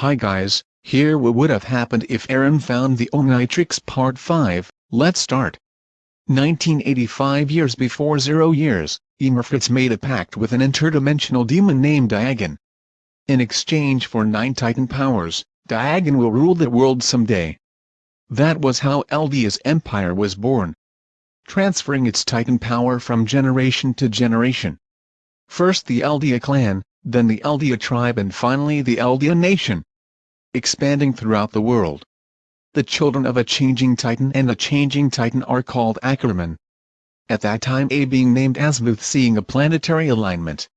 Hi guys, here what would have happened if Eren found the Omnitrix Part 5, let's start. 1985 years before Zero Years, Ymir Fritz made a pact with an interdimensional demon named Diagon. In exchange for nine Titan powers, Diagon will rule the world someday. That was how Eldia's empire was born. Transferring its Titan power from generation to generation. First the Eldia clan, then the Eldia tribe and finally the Eldia nation expanding throughout the world. The children of a changing titan and a changing titan are called Ackerman. At that time A being named Azmuth seeing a planetary alignment.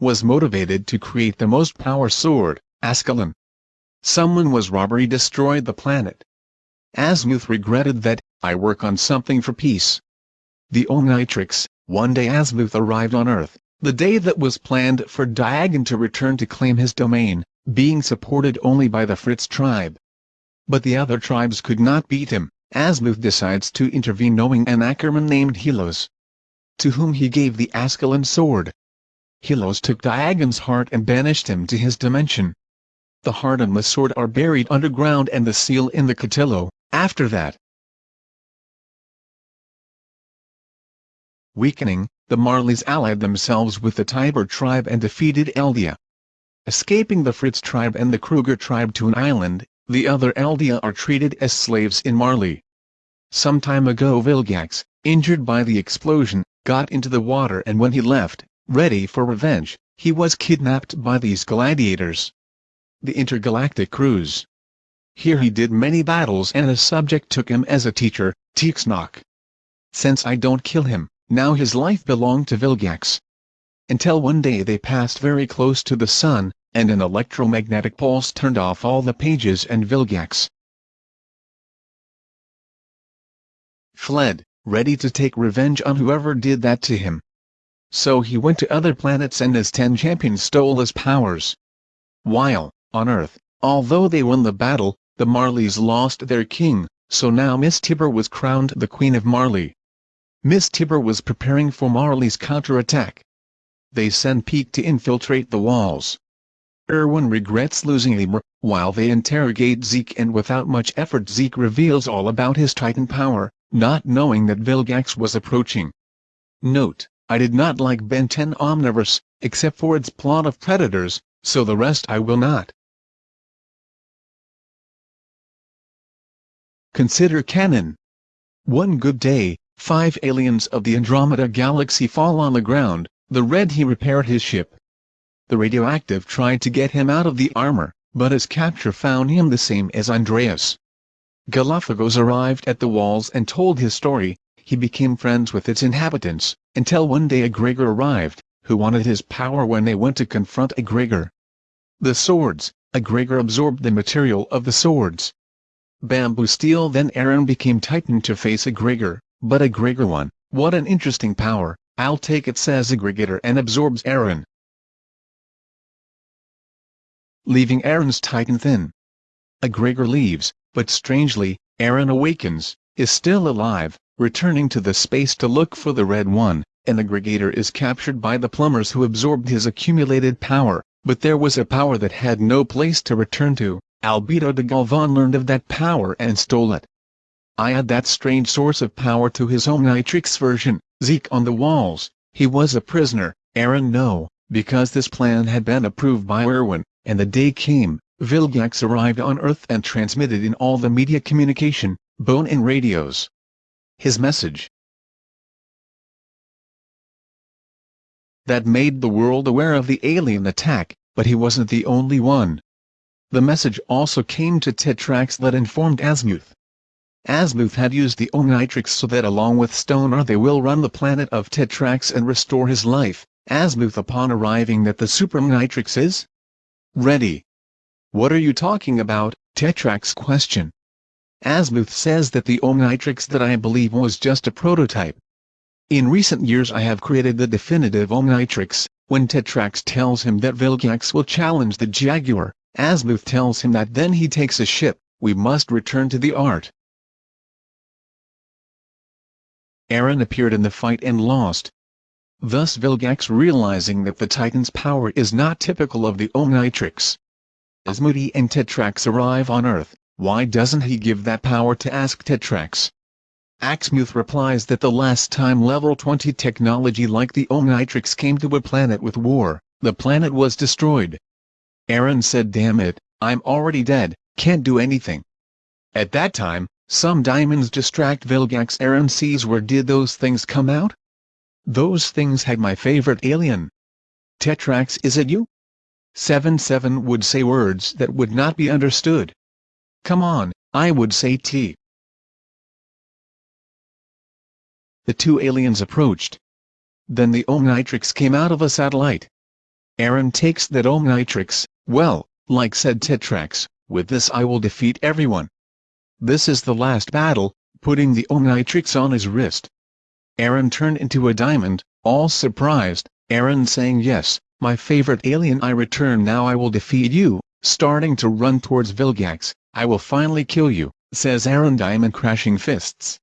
was motivated to create the most power sword, Ascalon. Someone was robbery destroyed the planet. Azmuth regretted that, I work on something for peace. The Omnitrix, one day Azmuth arrived on Earth, the day that was planned for Diagon to return to claim his domain, being supported only by the Fritz tribe. But the other tribes could not beat him, as Azmuth decides to intervene knowing an Ackerman named Helos. To whom he gave the Ascalon sword. Helos took Diagon's heart and banished him to his dimension. The heart and the sword are buried underground and the seal in the Cotillo, after that. Weakening, the Marleys allied themselves with the Tybur tribe and defeated Eldia. Escaping the Fritz tribe and the Kruger tribe to an island, the other Eldia are treated as slaves in Marley. Some time ago Vilgax, injured by the explosion, got into the water and when he left, ready for revenge, he was kidnapped by these gladiators. The intergalactic cruise. Here he did many battles and a subject took him as a teacher, Tixnok. Since I don't kill him, now his life belonged to Vilgax. Until one day they passed very close to the sun, and an electromagnetic pulse turned off all the pages and Vilgax fled, ready to take revenge on whoever did that to him. So he went to other planets and his ten champions stole his powers. While, on Earth, although they won the battle, the Marleys lost their king, so now Miss Tybur was crowned the Queen of Marley. Miss Tybur was preparing for Marley's counterattack. They send Pieck to infiltrate the walls. Erwin regrets losing Emer, while they interrogate Zeke and without much effort Zeke reveals all about his Titan power, not knowing that Vilgax was approaching. Note, I did not like Ben 10 Omniverse, except for its plot of predators, so the rest I will not. Consider canon. One good day, Five aliens of the Andromeda Galaxy fall on the ground, the Red he repaired his ship. The radioactive tried to get him out of the armor, but his capture found him the same as Andreas. Galapagos arrived at the walls and told his story, he became friends with its inhabitants, until one day Aggregor arrived, who wanted his power when they went to confront Aggregor. The swords, Aggregor absorbed the material of the swords. Bamboo steel then Eren became Titan to face Aggregor. But Aggregor one, what an interesting power, I'll take it says Aggregator and absorbs Eren. Leaving Eren's tight and thin. Aggregator leaves, but strangely, Eren awakens, is still alive, returning to the space to look for the Red One, and Aggregator is captured by the plumbers who absorbed his accumulated power, but there was a power that had no place to return to, Albedo de Galvan learned of that power and stole it. I add that strange source of power to his Omnitrix version, Zeke on the walls, he was a prisoner, Eren no, because this plan had been approved by Erwin, and the day came, Vilgax arrived on Earth and transmitted in all the media communication, bone and radios. His message that made the world aware of the alien attack, but he wasn't the only one. The message also came to Tetrax that informed Azmuth Azmuth had used the Omnitrix so that along with Stoner they will run the planet of Tetrax and restore his life, Azmuth upon arriving that the Super Omnitrix is ready. What are you talking about, Tetrax question. Azmuth says that the Omnitrix that I believe was just a prototype. In recent years I have created the definitive Omnitrix, when Tetrax tells him that Vilgax will challenge the Jaguar, Azmuth tells him that then he takes a ship, we must return to the art. Eren appeared in the fight and lost. thus Vilgax realizing that the Titan's power is not typical of the Omnitrix. As Moody and Tetrax arrive on Earth, why doesn't he give that power to Ask Tetrax? Azmuth replies that the last time level 20 technology like the Omnitrix came to a planet with war, the planet was destroyed. Eren said damn it, I'm already dead, can't do anything. At that time, some diamonds distract Vilgax Eren sees where did those things come out? Those things had my favorite alien. Tetrax is it you? 7-7 would say words that would not be understood. Come on, I would say T. The two aliens approached. Then the Omnitrix came out of a satellite. Eren takes that Omnitrix, well, like said Tetrax, with this I will defeat everyone. This is the last battle, putting the Omnitrix on his wrist. Eren turned into a diamond, all surprised, Eren saying yes, my favorite alien I return now I will defeat you, starting to run towards Vilgax, I will finally kill you, says Eren Diamond crashing fists.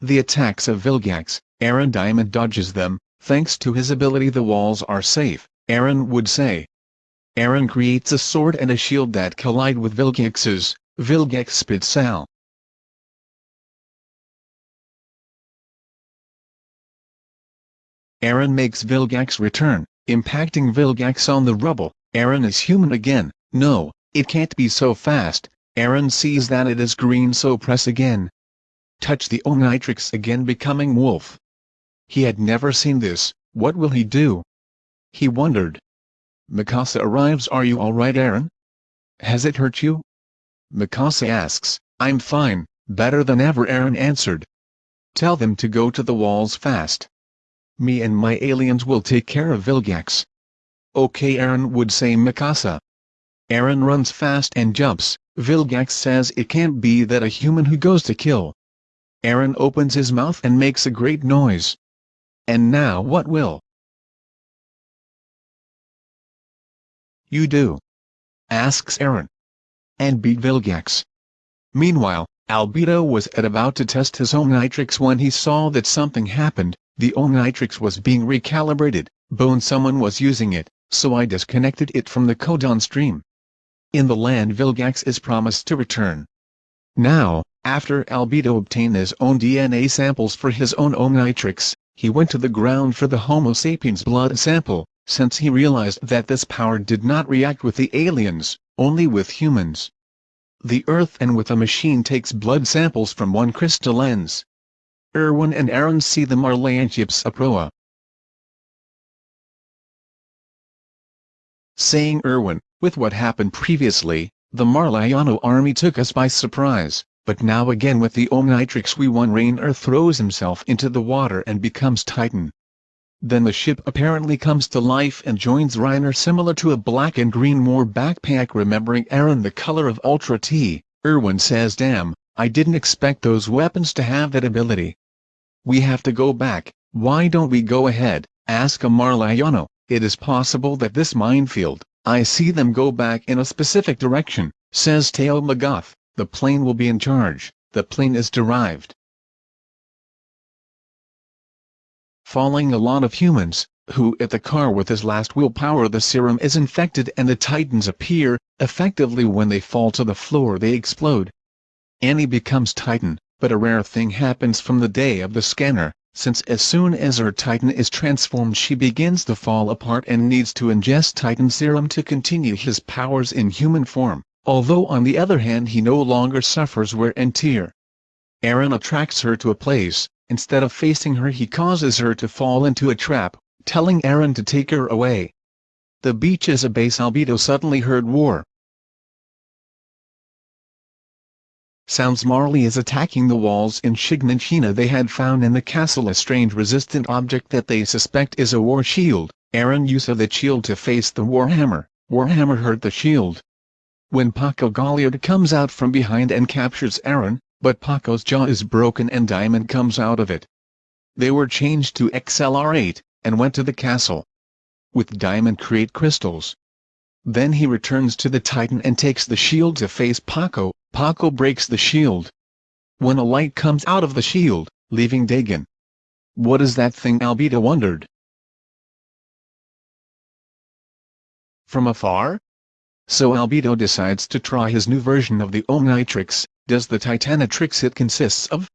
The attacks of Vilgax, Eren Diamond dodges them, thanks to his ability the walls are safe, Eren would say. Eren creates a sword and a shield that collide with Vilgax's, Sal. Eren makes Vilgax return, impacting Vilgax on the rubble, Eren is human again, no, it can't be so fast, Eren sees that it is green so press again. Touch the Omnitrix again becoming wolf. He had never seen this, what will he do? He wondered. Mikasa arrives are you alright Eren? Has it hurt you? Mikasa asks, I'm fine, better than ever Eren answered. Tell them to go to the walls fast. Me and my aliens will take care of Vilgax. Okay Eren would say Mikasa. Eren runs fast and jumps, Vilgax says it can't be that a human who goes to kill. Eren opens his mouth and makes a great noise. And now what will? You do? Asks Aaron. And beat Vilgax. Meanwhile, Albedo was at about to test his Omnitrix when he saw that something happened, the Omnitrix was being recalibrated, bone someone was using it, so I disconnected it from the codon stream in the land Vilgax is promised to return. Now, after Albedo obtained his own DNA samples for his own Omnitrix, he went to the ground for the Homo sapiens blood sample, since he realized that this power did not react with the aliens, only with humans. The Earth and with a machine takes blood samples from one crystal lens. Erwin and Eren see the Marlanchips Aproa. Saying Erwin, with what happened previously, the Marliano army took us by surprise, but now again with the Omnitrix we won Reiner throws himself into the water and becomes Titan. Then the ship apparently comes to life and joins Reiner similar to a black and green war backpack remembering Eren the color of Ultra T, Erwin says damn, I didn't expect those weapons to have that ability. We have to go back, why don't we go ahead, ask a Marliano, it is possible that this minefield, I see them go back in a specific direction, says Theo Magath, the plane will be in charge, the plane is derived. Falling a lot of humans, who at the car with his last willpower the serum is infected and the titans appear, effectively when they fall to the floor they explode. Annie becomes titan, but a rare thing happens from the day of the scanner, since as soon as her Titan is transformed she begins to fall apart and needs to ingest Titan serum to continue his powers in human form, although on the other hand he no longer suffers wear and tear. Eren attracts her to a place, instead of facing her he causes her to fall into a trap, telling Eren to take her away. The beach is a base Albedo suddenly heard war, Sounds Marley is attacking the walls in Shiganshina they had found in the castle a strange resistant object that they suspect is a war shield, Eren uses the shield to face the Warhammer, Warhammer hurt the shield. When Porco Galliard comes out from behind and captures Eren, but Porco's jaw is broken and Diamond comes out of it. They were changed to XLR8, and went to the castle. With Diamond create crystals. Then he returns to the Titan and takes the shield to face Porco, Porco breaks the shield. When a light comes out of the shield, leaving Dagon. What is that thing Albedo wondered? From afar? So Albedo decides to try his new version of the Omnitrix, does the Titanatrix it consists of?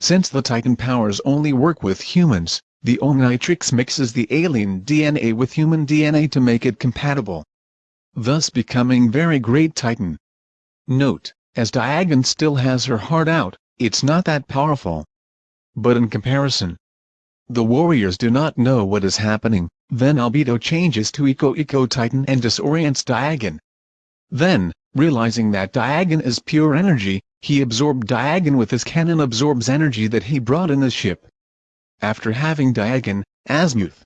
Since the Titan powers only work with humans, the Omnitrix mixes the alien DNA with human DNA to make it compatible. Thus becoming very great Titan. Note, as Diagon still has her heart out, it's not that powerful. But in comparison, the warriors do not know what is happening, then Albedo changes to Echo Echo Titan and disorients Diagon. Then, realizing that Diagon is pure energy, he absorbed Diagon with his cannon absorbs energy that he brought in the ship. After having Diagon, Azmuth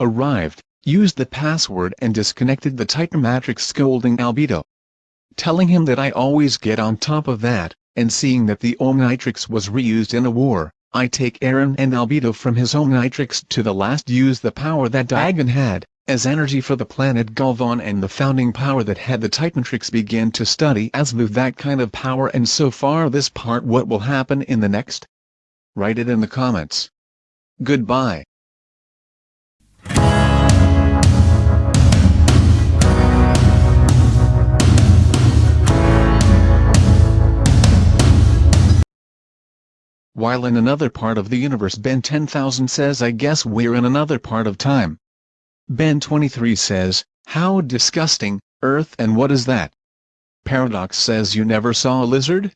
arrived, used the password and disconnected the Titan Matrix scolding Albedo. Telling him that I always get on top of that, and seeing that the Omnitrix was reused in a war, I take Eren and Albedo from his Omnitrix to the last use the power that Diagon had, as energy for the planet Galvan and the founding power that had the Titantrix begin to study Azimuth that kind of power and so far this part what will happen in the next? Write it in the comments. Goodbye. While in another part of the universe Ben 10000 says I guess we're in another part of time. Ben 23 says, how disgusting, Earth and what is that? Paradox says you never saw a lizard?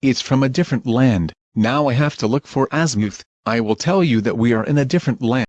It's from a different land. Now I have to look for Azimuth, I will tell you that we are in a different land.